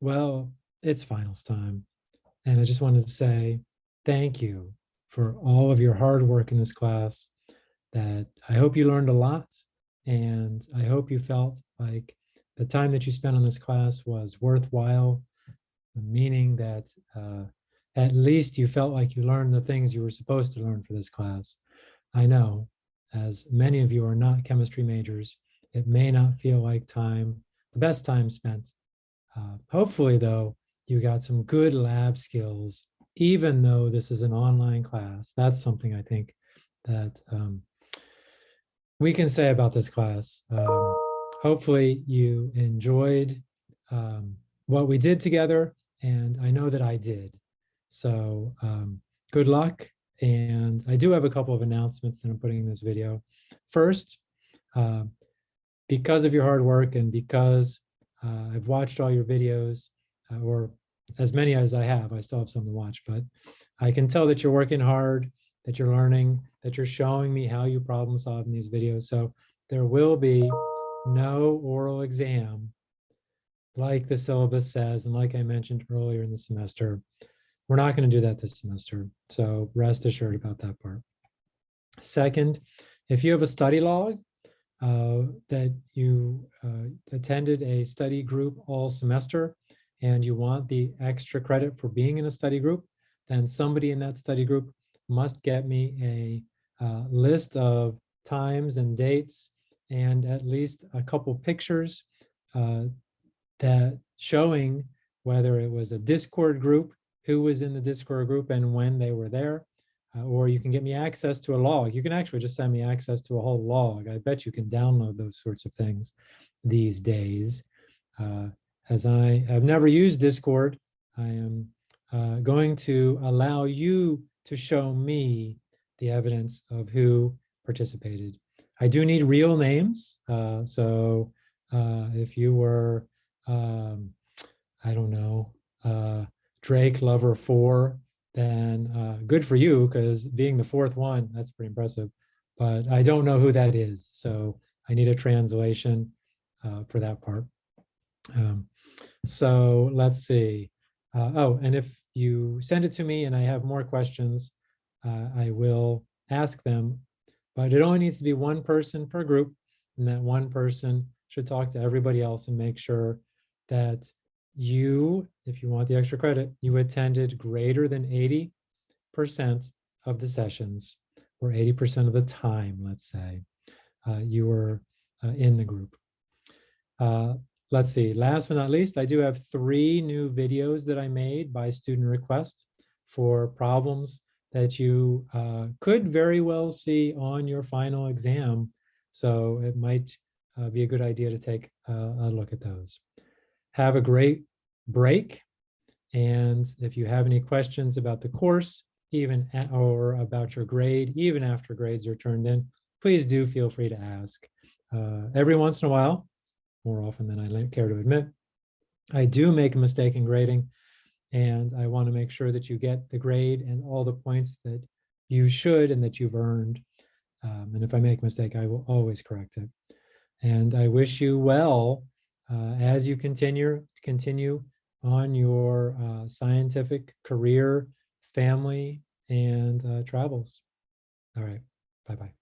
Well, it's finals time. And I just wanted to say thank you for all of your hard work in this class that I hope you learned a lot. And I hope you felt like the time that you spent on this class was worthwhile, meaning that uh, at least you felt like you learned the things you were supposed to learn for this class. I know, as many of you are not chemistry majors, it may not feel like time, the best time spent. Uh, hopefully, though, you got some good lab skills, even though this is an online class. That's something I think that um, we can say about this class. Um, hopefully you enjoyed um, what we did together, and I know that I did. So um, good luck. And I do have a couple of announcements that I'm putting in this video. First, uh, because of your hard work and because uh, I've watched all your videos, uh, or as many as I have, I still have some to watch, but I can tell that you're working hard, that you're learning, that you're showing me how you problem solve in these videos. So there will be no oral exam like the syllabus says, and like I mentioned earlier in the semester, we're not going to do that this semester. So rest assured about that part. Second, if you have a study log that you uh, attended a study group all semester and you want the extra credit for being in a study group, then somebody in that study group must get me a uh, list of times and dates and at least a couple pictures uh, that showing whether it was a Discord group, who was in the Discord group and when they were there, uh, or you can get me access to a log. You can actually just send me access to a whole log. I bet you can download those sorts of things these days. Uh, as I have never used Discord, I am uh, going to allow you to show me the evidence of who participated. I do need real names. Uh, so uh, if you were, um, I don't know, uh, Drake Lover 4, then uh, good for you because being the fourth one, that's pretty impressive. But I don't know who that is. So I need a translation uh, for that part. Um, so let's see. Uh, oh, and if you send it to me and I have more questions, uh, I will ask them, but it only needs to be one person per group and that one person should talk to everybody else and make sure that you, if you want the extra credit, you attended greater than 80% of the sessions or 80% of the time, let's say, uh, you were uh, in the group. Uh, let's see, last but not least, I do have three new videos that I made by student request for problems that you uh, could very well see on your final exam. So it might uh, be a good idea to take a look at those. Have a great break. And if you have any questions about the course, even at, or about your grade, even after grades are turned in, please do feel free to ask. Uh, every once in a while, more often than I care to admit. I do make a mistake in grading and I want to make sure that you get the grade and all the points that you should and that you've earned. Um, and if I make a mistake, I will always correct it. And I wish you well uh, as you continue continue on your uh, scientific career, family, and uh, travels. All right, bye-bye.